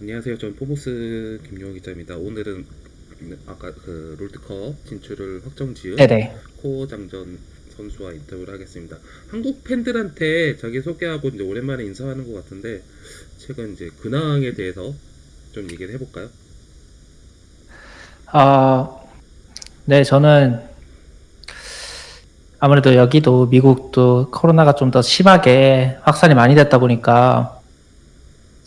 안녕하세요. 전 포모스 김용호 기자입니다. 오늘은 아까 그 롤드컵 진출을 확정 지은. 코어장전 선수와 인터뷰를 하겠습니다. 한국 팬들한테 자기 소개하고 이제 오랜만에 인사하는 것 같은데 최근 이제 근황에 대해서 좀 얘기를 해볼까요? 아, 네, 저는 아무래도 여기도 미국도 코로나가 좀 더 심하게 확산이 많이 됐다 보니까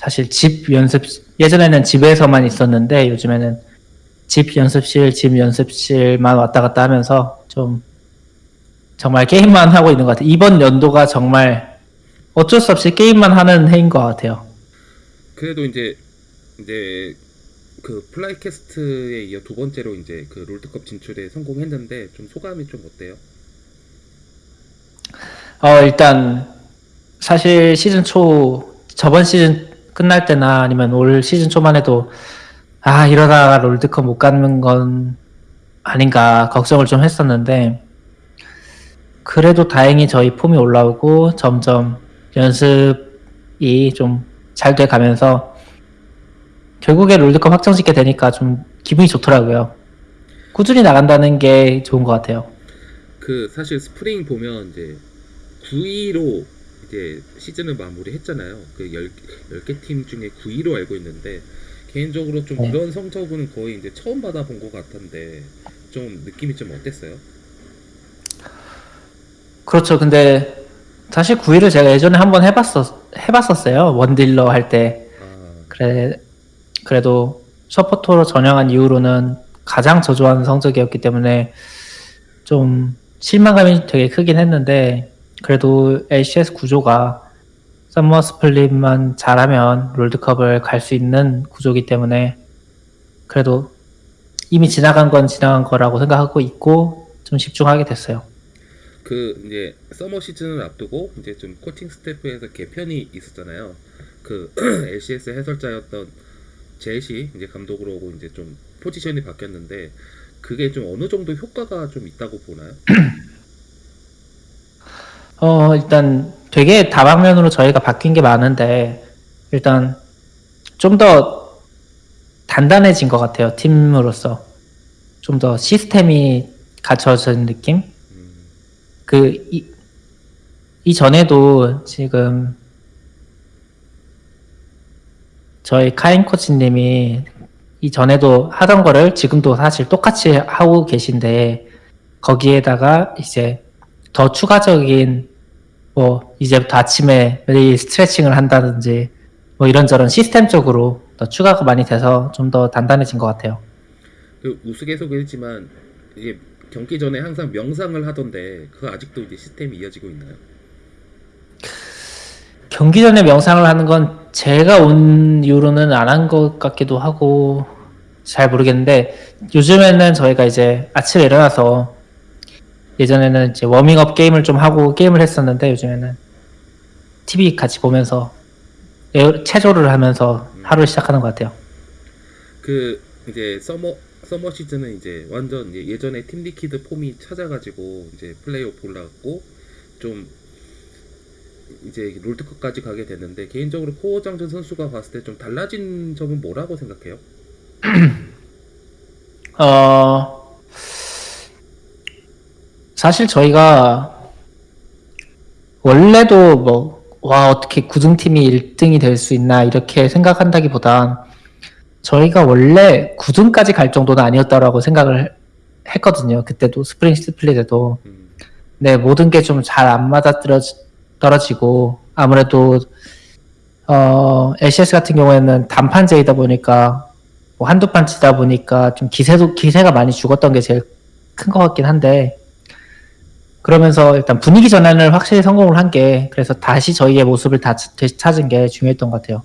사실 집 연습, 예전에는 집에서만 있었는데 요즘에는 집 연습실, 집 연습실만 왔다 갔다 하면서 좀 정말 게임만 하고 있는 것 같아요. 이번 연도가 정말 어쩔 수 없이 게임만 하는 해인 것 같아요. 그래도 이제 이제 그 플라이퀘스트에 이어 두 번째로 이제 그 롤드컵 진출에 성공했는데 좀 소감이 좀 어때요? 어, 일단, 사실 시즌 초, 저번 시즌 끝날 때나 아니면 올 시즌 초만 해도, 아, 이러다가 롤드컵 못 가는 건 아닌가 걱정을 좀 했었는데, 그래도 다행히 저희 폼이 올라오고 점점 연습이 좀 잘 돼 가면서, 결국에 롤드컵 확정 짓게 되니까 좀 기분이 좋더라고요. 꾸준히 나간다는 게 좋은 것 같아요. 그 사실 스프링 보면 이제 9위로 이제 시즌을 마무리했잖아요. 그 10, 10 개 팀 중에 9위로 알고 있는데 개인적으로 좀 네. 이런 성적은 거의 이제 처음 받아본 것 같은데 좀 느낌이 좀 어땠어요? 그렇죠. 근데 사실 9위를 제가 예전에 한번 해봤었, 해봤었어요. 원딜러 할 때. 아, 그래, 그래도 서포터로 전향한 이후로는 가장 저조한 성적이었기 때문에 좀 실망감이 되게 크긴 했는데, 그래도 LCS 구조가 summer split만 잘하면 롤드컵을 갈 수 있는 구조이기 때문에, 그래도 이미 지나간 건 지나간 거라고 생각하고 있고, 좀 집중하게 됐어요. 그 이제 summer 시즌을 앞두고 이제 좀 코칭 스태프에서 개편이 있었잖아요. 그 LCS 해설자였던 제시 이제 감독으로 오고 이제 좀 포지션이 바뀌었는데 그게 좀 어느 정도 효과가 좀 있다고 보나요? 어, 일단 되게 다방면으로 저희가 바뀐 게 많은데, 일단 좀 더 단단해진 것 같아요, 팀으로서. 좀 더 시스템이 갖춰진 느낌? 음, 그, 이, 이전에도 지금 저희 카인 코치님이 이전에도 하던 거를 지금도 사실 똑같이 하고 계신데, 거기에다가 이제 더 추가적인 뭐 이제부터 아침에 매일 스트레칭을 한다든지 뭐 이런저런 시스템적으로 더 추가가 많이 돼서 좀 더 단단해진 것 같아요. 그 우스갯소리지만 이게 경기 전에 항상 명상을 하던데 그거 아직도 이제 시스템이 이어지고 있나요? 경기 전에 명상을 하는 건 제가 온 이후로는 안 한 것 같기도 하고 잘 모르겠는데 요즘에는 저희가 이제 아침에 일어나서 예전에는 이제 워밍업 게임을 좀 하고 게임을 했었는데 요즘에는 TV 같이 보면서 체조를 하면서 하루를 시작하는 것 같아요. 그 이제 summer summer 시즌은 이제 완전 이제 예전에 팀 리퀴드 폼이 찾아가지고 이제 플레이오프 올라갔고 좀 이제 롤드컵까지 가게 됐는데 개인적으로 코어 장전 선수가 봤을 때 좀 달라진 점은 뭐라고 생각해요? 어, 사실 저희가 원래도 뭐, 와, 어떻게 구등팀이 1등이 될 수 있나, 이렇게 생각한다기 보단 저희가 원래 9등까지 갈 정도는 아니었다라고 생각을 했거든요. 그때도 spring split에도. 음, 네, 모든 게 좀 잘 안 맞아 떨어지고, 아무래도, 어, LCS 같은 경우에는 단판제이다 보니까, 뭐 한두 판 치다 보니까 좀 기세도, 기세가 많이 죽었던 게 제일 큰 것 같긴 한데, 그러면서 일단 분위기 전환을 확실히 성공을 한 게, 그래서 다시 저희의 모습을 다 다시 찾은 게 중요했던 것 같아요.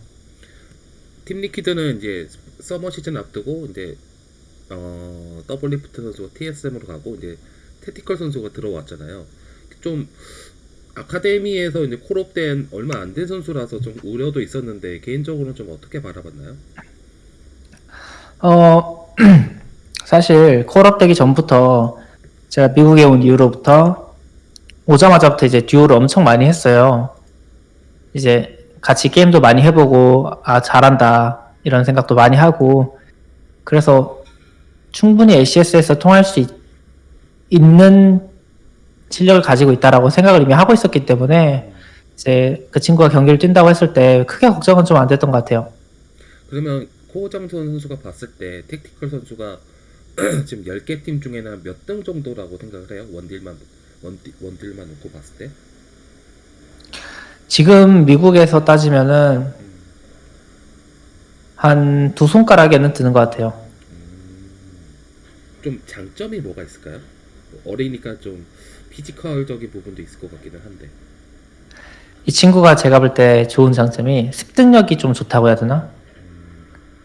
팀 리퀴드는 이제 summer 시즌 앞두고 이제 어 Doublelift 선수가 TSM으로 가고 이제 Tactical 선수가 들어왔잖아요. 좀 아카데미에서 이제 call-up된 얼마 안 된 선수라서 좀 우려도 있었는데 개인적으로는 좀 어떻게 바라봤나요? 어, 사실 call-up 되기 전부터 제가 미국에 온 이후로부터 오자마자부터 이제 듀오를 엄청 많이 했어요. 이제 같이 게임도 많이 해보고 아 잘한다 이런 생각도 많이 하고 그래서 충분히 LCS에서 통할 수 있, 있는 실력을 가지고 있다라고 생각을 이미 하고 있었기 때문에 이제 그 친구가 경기를 뛴다고 했을 때 크게 걱정은 좀 안 됐던 것 같아요. 그러면 코호정 선수가 봤을 때 택티컬 선수가 지금 10개 팀 중에는 몇 등 정도라고 생각을 해요? 원딜만 원딜, 원딜 만 놓고 봤을 때? 지금 미국에서 따지면은 음, 한두 손가락에는 드는 것 같아요. 음, 좀 장점이 뭐가 있을까요? 뭐 어리니까 좀 physical적인 부분도 있을 것 같기는 한데. 이 친구가 제가 볼 때 좋은 장점이 습득력이 좀 좋다고 해야 되나?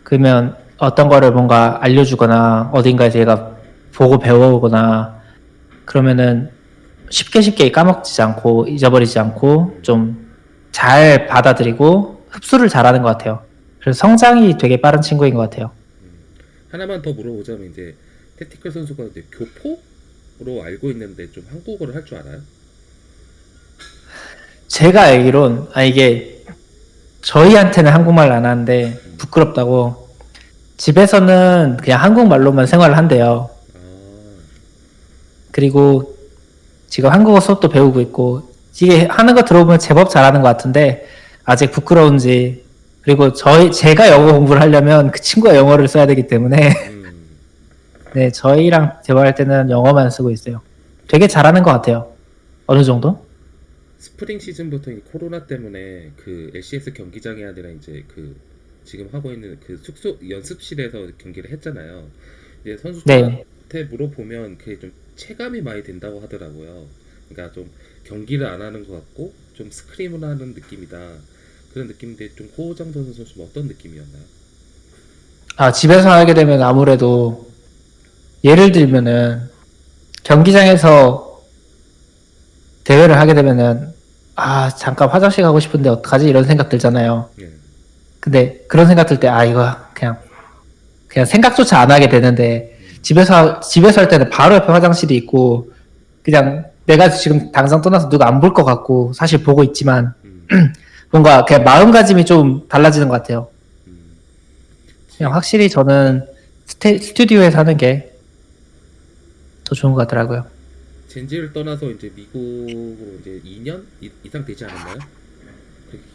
그러면 어떤 거를 뭔가 알려주거나 어딘가에서 얘가 보고 배워오거나 그러면은 쉽게 쉽게 까먹지 않고 잊어버리지 않고 좀 잘 받아들이고 흡수를 잘하는 것 같아요. 그래서 성장이 되게 빠른 친구인 것 같아요. 하나만 더 물어보자면 이제 택티컬 선수가 이제 교포로 알고 있는데 좀 한국어를 할 줄 알아요? 제가 알기론 아 이게 저희한테는 한국말 안 하는데 부끄럽다고 집에서는 그냥 한국말로만 생활을 한대요. 아, 그리고 지금 한국어 수업도 배우고 있고 이게 하는 거 들어보면 제법 잘하는 것 같은데 아직 부끄러운지 그리고 저희 제가 영어 공부를 하려면 그 친구가 영어를 써야 되기 때문에 음, 네 저희랑 대화할 때는 영어만 쓰고 있어요. 되게 잘하는 것 같아요. 어느 정도? 스프링 시즌부터 이 코로나 때문에 그 LCS 경기장이 아니라 이제 그 지금 하고 있는 그 숙소 연습실에서 경기를 했잖아요. 이제 선수들한테 네. 물어보면 그게 좀 체감이 많이 된다고 하더라고요. 그러니까 좀 경기를 안 하는 것 같고 좀 스크림을 하는 느낌이다. 그런 느낌인데 좀 호호정 선수 좀 어떤 느낌이었나요? 아 집에서 하게 되면 아무래도 예를 들면은 경기장에서 대회를 하게 되면은 아 잠깐 화장실 가고 싶은데 어떡하지 이런 생각 들잖아요. 예. 근데 그런 생각 들 때 아 이거 그냥 그냥 생각조차 안 하게 되는데 집에서 집에서 할 때는 바로 옆에 화장실이 있고 그냥 내가 지금 당장 떠나서 누가 안 볼 것 같고 사실 보고 있지만 음, 뭔가 그냥 마음가짐이 좀 달라지는 것 같아요. 음. 그냥 확실히 저는 스테, 스튜디오에서 하는 게 더 좋은 것 같더라고요. 젠지를 떠나서 이제 미국으로 이제 2년 이- 이상 되지 않았나요?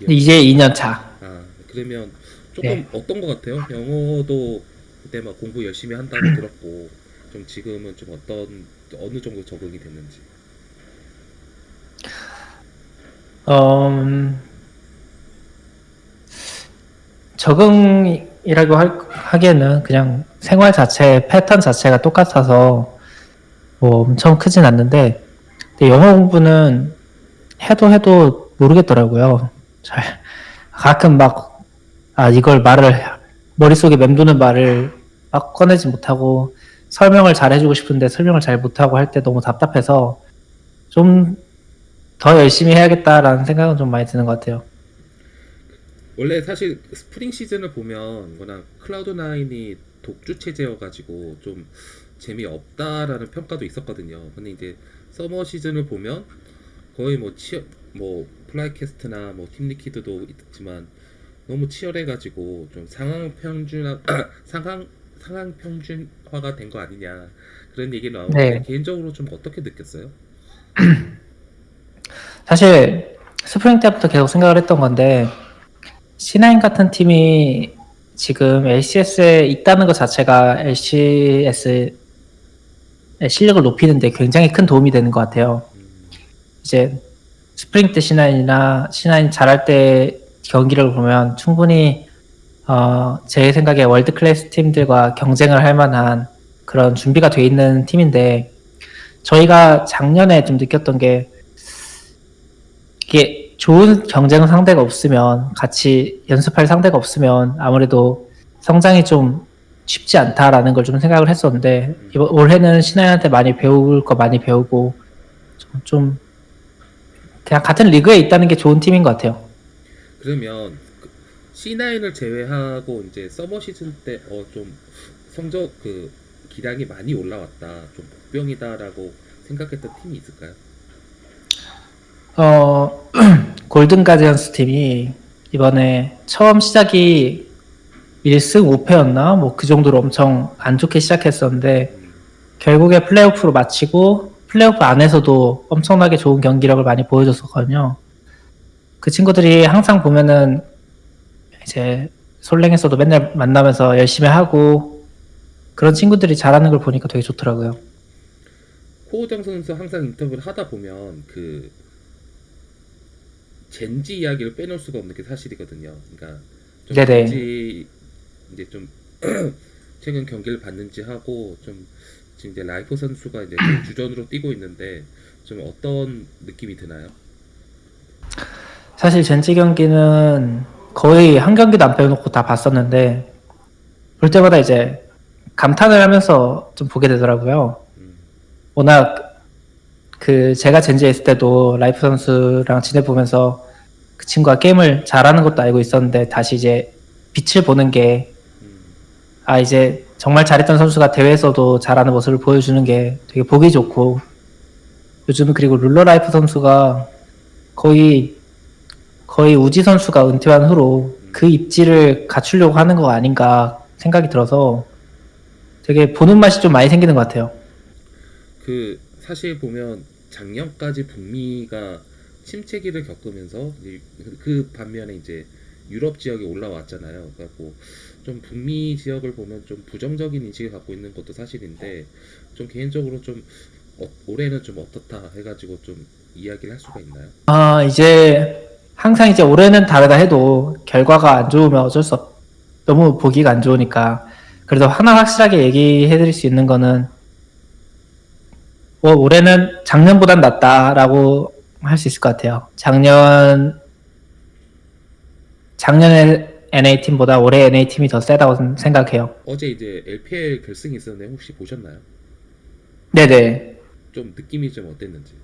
이제 2년 차. 아 그러면 조금 네. 어떤 것 같아요? 영어도 그때 막 공부 열심히 한다고 들었고 좀 지금은 좀 어떤 어느 정도 적응이 됐는지. 음, 적응이라고 할, 하기에는 그냥 생활 자체, 패턴 자체가 똑같아서 뭐 엄청 크진 않는데, 영어 공부는 해도 해도 모르겠더라고요. 잘, 가끔 막, 아, 이걸 말을, 머릿속에 맴도는 말을 막 꺼내지 못하고, 설명을 잘 해주고 싶은데 설명을 잘 못하고 할 때 너무 답답해서, 좀 더 열심히 해야겠다라는 생각은 좀 많이 드는 것 같아요. 원래 사실 스프링 시즌을 보면 워낙 Cloud9이 독주 체제여가지고 좀 재미없다라는 평가도 있었거든요. 근데 이제 summer 시즌을 보면 거의 뭐 치어 뭐 FlyQuest나 뭐 Team Liquid도 있지만 너무 치열해가지고 좀 상향 평준화 상향 상향 평준화가 된 거 아니냐 그런 얘기 나오는데 네. 개인적으로 좀 어떻게 느꼈어요? 사실 스프링 때부터 계속 생각을 했던 건데 C9 같은 팀이 지금 LCS에 있다는 것 자체가 LCS의 실력을 높이는데 굉장히 큰 도움이 되는 것 같아요. 음, 이제 스프링 때 C9이나 C9 잘할 때 경기를 보면 충분히 어, 제 생각에 world class 팀들과 경쟁을 할 만한 그런 준비가 돼 있는 팀인데 저희가 작년에 좀 느꼈던 게 이게 좋은 경쟁 상대가 없으면 같이 연습할 상대가 없으면 아무래도 성장이 좀 쉽지 않다라는 걸 좀 생각을 했었는데 이번 올해는 신하한테 많이 배울 거 많이 배우고 좀, 좀 그냥 같은 리그에 있다는 게 좋은 팀인 것 같아요. 그러면 그 C9을 제외하고 이제 서머 시즌 때 어 좀 성적 그 기량이 많이 올라왔다 좀 복병이다라고 생각했던 팀이 있을까요? 어, 골든 가디언스 팀이 이번에 처음 시작이 1승 5패였나? 뭐 그 정도로 엄청 안 좋게 시작했었는데 결국에 플레이오프로 마치고 플레이오프 안에서도 엄청나게 좋은 경기력을 많이 보여줬었거든요. 그 친구들이 항상 보면은 이제 솔랭에서도 맨날 만나면서 열심히 하고 그런 친구들이 잘하는 걸 보니까 되게 좋더라고요. 코우장 선수 항상 인터뷰를 하다 보면 그 젠지 이야기를 빼놓을 수가 없는 게 사실이거든요. 그러니까 좀 네네. 젠지 이제 좀 최근 경기를 봤는지 하고 좀 지금 이제 라이프 선수가 이제 좀 주전으로 뛰고 있는데 좀 어떤 느낌이 드나요? 사실 젠지 경기는 거의 한 경기도 안 빼놓고 다 봤었는데 볼 때마다 이제 감탄을 하면서 좀 보게 되더라고요. 음, 워낙 그 제가 젠지에 있을 때도 Life 선수랑 지내보면서 그 친구가 게임을 잘하는 것도 알고 있었는데 다시 이제 빛을 보는 게 음, 아 이제 정말 잘했던 선수가 대회에서도 잘하는 모습을 보여주는 게 되게 보기 좋고 요즘은 그리고 Ruler Life 선수가 거의 거의 우지 선수가 은퇴한 후로 그 입지를 갖추려고 하는 거 아닌가 생각이 들어서 되게 보는 맛이 좀 많이 생기는 것 같아요. 그 사실 보면 작년까지 북미가 침체기를 겪으면서 그 반면에 이제 유럽 지역에 올라왔잖아요. 그래갖고 좀 북미 지역을 보면 좀 부정적인 인식을 갖고 있는 것도 사실인데 좀 개인적으로 좀 어, 올해는 좀 어떻다 해가지고 좀 이야기를 할 수가 있나요? 아, 이제 항상 이제 올해는 다르다 해도 결과가 안 좋으면 어쩔 수 없, 너무 보기가 안 좋으니까 그래도 하나 확실하게 얘기해 드릴 수 있는 거는 뭐 올해는 작년보단 낫다라고 할 수 있을 것 같아요. 작년 작년에 NA 팀보다 올해 NA 팀이 더 세다고 생각해요. 어제 이제 LPL 결승이 있었는데 혹시 보셨나요? 네네. 좀 느낌이 좀 어땠는지.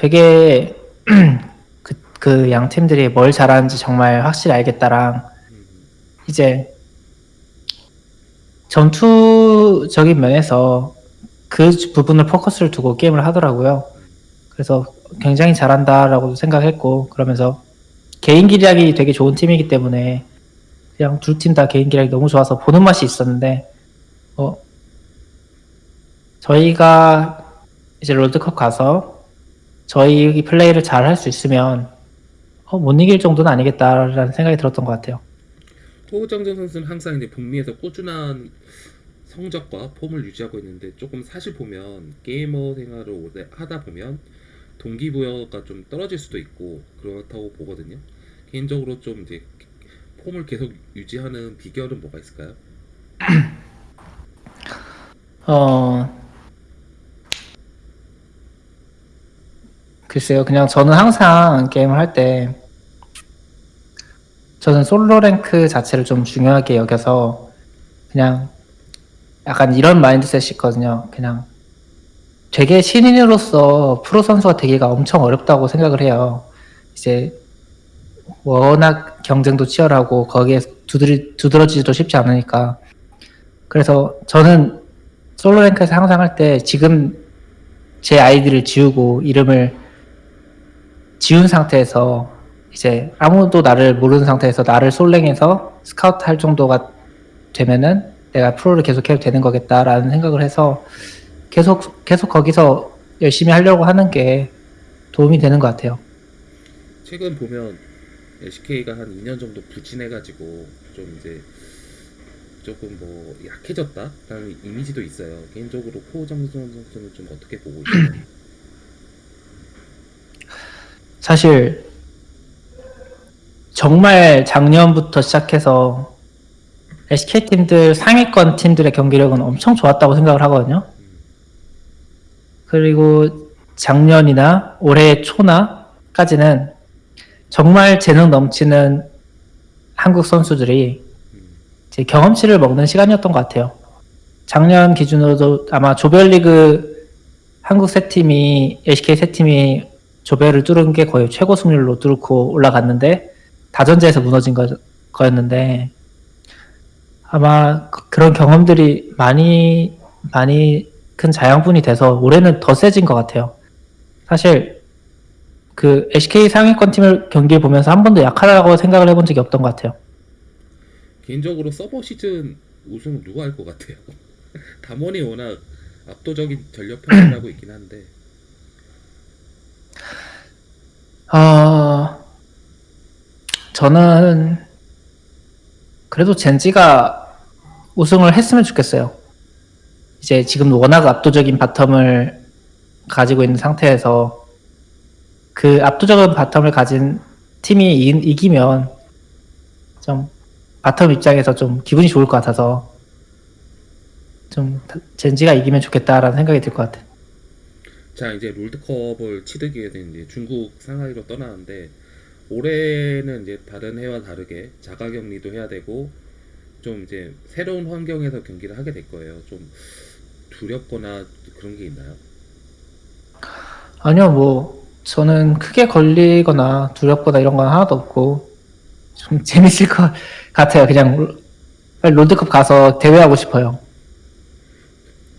되게 그, 그 양 팀들이 뭘 잘하는지 정말 확실히 알겠다랑 음, 이제 전투적인 면에서 그 부분을 포커스를 두고 게임을 하더라고요. 그래서 굉장히 잘한다라고 생각했고 그러면서 개인 기량이 되게 좋은 팀이기 때문에 그냥 두팀다 개인 기량이 너무 좋아서 보는 맛이 있었는데 어 저희가 이제 롤드컵 가서 저희 플레이를 잘 할 수 있으면 어, 못 이길 정도는 아니겠다라는 생각이 들었던 것 같아요. 호정정 선수는 항상 이제 북미에서 꾸준한 성적과 폼을 유지하고 있는데 조금 사실 보면 게이머 생활을 오래 하다 보면 동기부여가 좀 떨어질 수도 있고 그렇다고 보거든요. 개인적으로 좀 이제 폼을 계속 유지하는 비결은 뭐가 있을까요? 어, 글쎄요. 그냥 저는 항상 게임을 할 때, 저는 솔로 랭크 자체를 좀 중요하게 여겨서, 그냥 약간 이런 마인드셋이 있거든요. 그냥 되게 신인으로서 프로 선수가 되기가 엄청 어렵다고 생각을 해요. 이제 워낙 경쟁도 치열하고 거기에 두드리, 두드러지기도 쉽지 않으니까. 그래서 저는 솔로 랭크에서 항상 할 때 지금 제 아이디를 지우고 이름을 지운 상태에서 이제 아무도 나를 모르는 상태에서 나를 솔랭해서 스카우트 할 정도가 되면은 내가 프로를 계속 해도 되는 거겠다라는 생각을 해서 계속 계속 거기서 열심히 하려고 하는 게 도움이 되는 것 같아요. 최근 보면 LCK가 한 2년 정도 부진해가지고 좀 이제 조금 뭐 약해졌다라는 이미지도 있어요. 개인적으로 코정정 선수는 좀 어떻게 보고 있나요? 사실 정말 작년부터 시작해서 SK 팀들 상위권 팀들의 경기력은 엄청 좋았다고 생각을 하거든요. 그리고 작년이나 올해 초나까지는 정말 재능 넘치는 한국 선수들이 경험치를 먹는 시간이었던 것 같아요. 작년 기준으로도 아마 조별리그 한국 세 팀이 LCK 세 팀이 조별을 뚫은 게 거의 최고 승률로 뚫고 올라갔는데 다전제에서 무너진 거, 거였는데 아마 그- 그런 경험들이 많이 많이 큰 자양분이 돼서 올해는 더 세진 것 같아요. 사실 그 SK 상위권 팀을 경기를 보면서 한 번도 약하다고 생각을 해본 적이 없던 것 같아요. 개인적으로 서버 시즌 우승 누가 할 것 같아요? 담원이 워낙 압도적인 전력 평가를 하고 있긴 한데 어, 저는 그래도 젠지가 우승을 했으면 좋겠어요. 이제 지금 워낙 압도적인 bottom을 가지고 있는 상태에서 그 압도적인 bottom을 가진 팀이 이, 이기면 좀 bottom 입장에서 좀 기분이 좋을 것 같아서 좀 젠지가 이기면 좋겠다라는 생각이 들 것 같아요. 자 이제 롤드컵을 치르기 위해서 이제 중국 상하이로 떠나는데 올해는 이제 다른 해와 다르게 자가격리도 해야 되고 좀 이제 새로운 환경에서 경기를 하게 될 거예요. 좀 두렵거나 그런 게 있나요? 아니요, 뭐, 저는 크게 걸리거나 두렵거나 이런 건 하나도 없고, 좀 재밌을 것 같아요. 그냥 롤- 롤드컵 가서 대회하고 싶어요.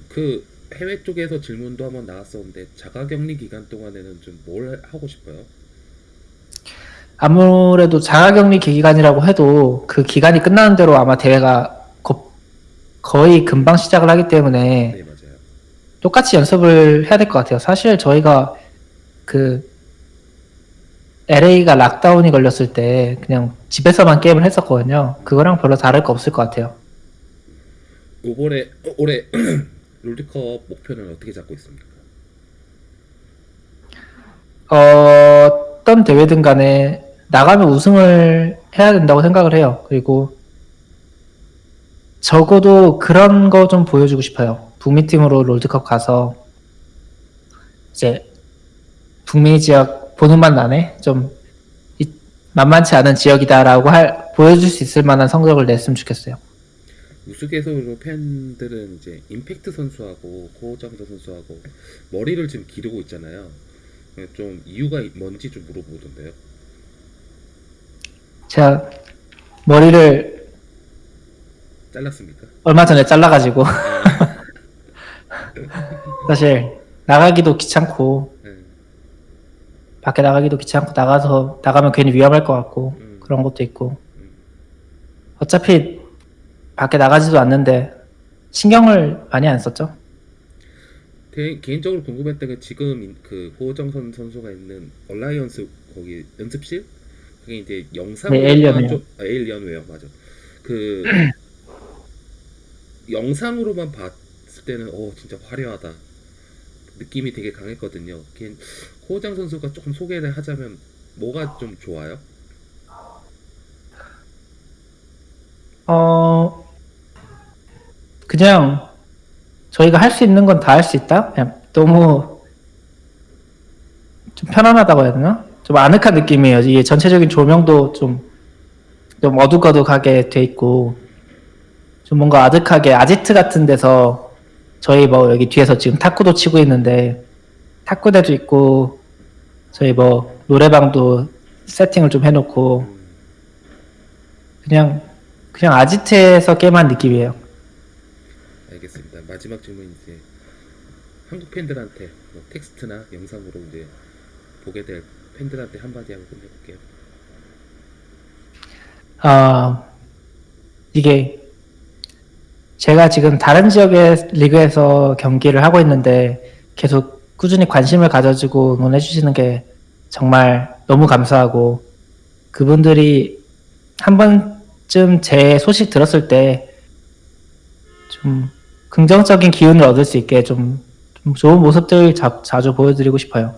그 해외 쪽에서 질문도 한번 나왔었는데 자가격리 기간 동안에는 좀 뭘 하고 싶어요? 아무래도 자가격리 기간이라고 해도 그 기간이 끝나는 대로 아마 대회가 거, 거의 금방 시작을 하기 때문에 네 맞아요. 똑같이 연습을 해야 될 것 같아요. 사실 저희가 그 LA가 락다운이 걸렸을 때 그냥 집에서만 게임을 했었거든요. 그거랑 별로 다를 거 없을 것 같아요. 이번에 어, 올해 롤드컵 목표는 어떻게 잡고 있습니까? 어떤 대회든 간에 나가면 우승을 해야 된다고 생각을 해요. 그리고 적어도 그런 거 좀 보여주고 싶어요. 북미 팀으로 롤드컵 가서 이제 북미 지역 보는 맛 나네. 좀 이- 만만치 않은 지역이다라고 할 보여줄 수 있을 만한 성적을 냈으면 좋겠어요. 우스갯소리로 팬들은 이제 임팩트 선수하고 고장자 선수하고 머리를 지금 기르고 있잖아요. 좀 이유가 뭔지 좀 물어보던데요. 제가 머리를 잘랐습니까? 얼마 전에 잘라가지고 사실 나가기도 귀찮고 네. 밖에 나가기도 귀찮고 나가서 나가면 괜히 위험할 것 같고 음. 그런 것도 있고 음. 어차피 밖에 나가지도 않는데 신경을 많이 안 썼죠. 개, 개인적으로 궁금했던 게 지금 인- 그 호정선 선수가 있는 Alliance 거기 연습실 그게 이제 영상으로 네, Alienware. 아, Alienware 맞아. 그 영상으로만 봤을 때는 어 진짜 화려하다 느낌이 되게 강했거든요. 걔 호정 선수가 조금 소개를 하자면 뭐가 좀 좋아요? 어 그냥 저희가 할 수 있는 건 다 할 수 있다. 그냥 너무 좀 편안하다고 해야 되나? 좀 아늑한 느낌이에요. 이게 전체적인 조명도 좀, 좀 어둑어둑하게 돼 있고 좀 뭔가 아득하게 아지트 같은 데서 저희 뭐 여기 뒤에서 지금 탁구도 치고 있는데 탁구대도 있고 저희 뭐 노래방도 세팅을 좀 해놓고 음, 그냥 그냥 아지트에서 게임한 느낌이에요. 알겠습니다. 마지막 질문 이제 한국 팬들한테 뭐 텍스트나 영상으로 이제 보게 될 팬들한테 한마디 하고 끝내볼게요. 아, 이게 제가 지금 다른 지역의 리그에서 경기를 하고 있는데 계속 꾸준히 관심을 가져주고 응원해 주시는 게 정말 너무 감사하고 그분들이 한 번쯤 제 소식 들었을 때좀 긍정적인 기운을 얻을 수 있게 좀, 좀 좋은 모습들 자, 자주 보여드리고 싶어요.